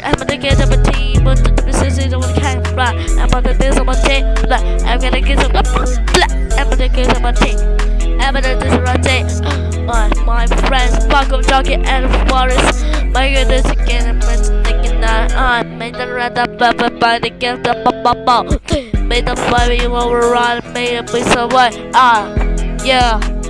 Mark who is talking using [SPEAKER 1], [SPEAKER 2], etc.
[SPEAKER 1] I'm gonna get the team, but business is can't blah. I'm gonna do some team, blah. I'm gonna get some, blah. I'm gonna get some team. I'm gonna do some team. My, my friends, Paco, Jockey, and Forest. My goodness, again, I'm thinking that I made the red up, but by the gift of bubble. Made the fire you overrun, made it be so white. Ah, yeah.